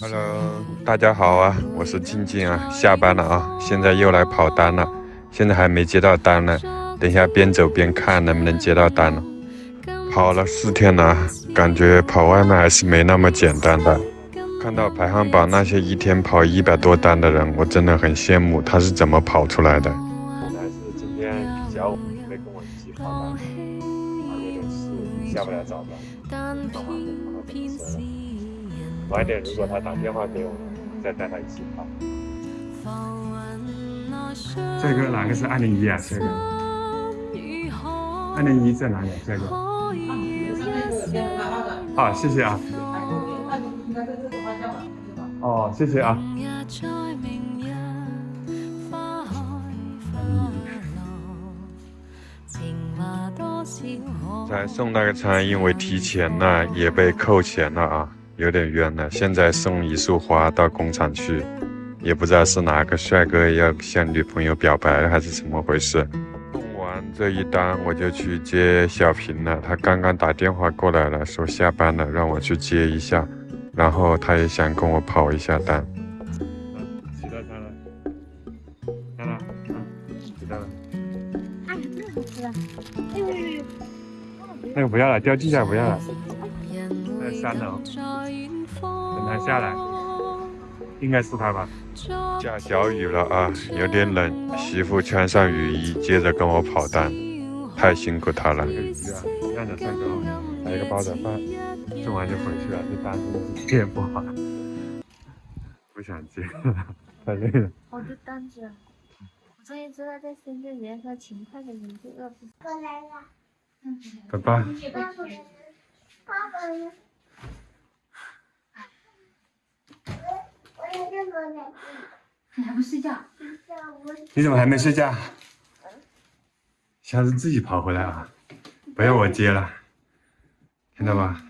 Hello，大家好啊，我是静静啊，下班了啊，现在又来跑单了，现在还没接到单呢，等一下边走边看能不能接到单了。跑了四天了，感觉跑外卖还是没那么简单的。看到排行榜那些一天跑一百多单的人，我真的很羡慕，他是怎么跑出来的？本来是今天下午没跟我一起跑单，他有点事下不了早班，那晚上跑到公司了。晚点如果他打电话给我，再带他一起跑。这个哪个是二零一啊？这个二零一在哪里？这个啊，谢谢啊。哦，谢谢啊。才送那个餐，因为提前了也被扣钱了啊，有点冤了。现在送一束花到工厂去，也不知道是哪个帅哥要向女朋友表白还是怎么回事。送完这一单，我就去接小平了。他刚刚打电话过来了，说下班了，让我去接一下。然后他也想跟我跑一下单。起到他了，看了，起到了。哎，那个吃了，哎呦呦呦，那个不要了，掉地下不要了。在三楼，等他下来，应该是他吧。下小雨了啊，有点冷，媳妇穿上雨衣，接着跟我跑单，太辛苦他了。这个鱼啊，晾着上钩，还有一个煲仔饭，送完就回去了。这单子接不好，不想接了，太累了。好多单子，我终于知道在深圳人说勤快的人就饿不死。过来了，嗯，爸爸，爸爸，呢？我要这个来。你还不睡觉？睡觉，你怎么还没睡觉？下次自己跑回来啊，不要我接了，听到吧？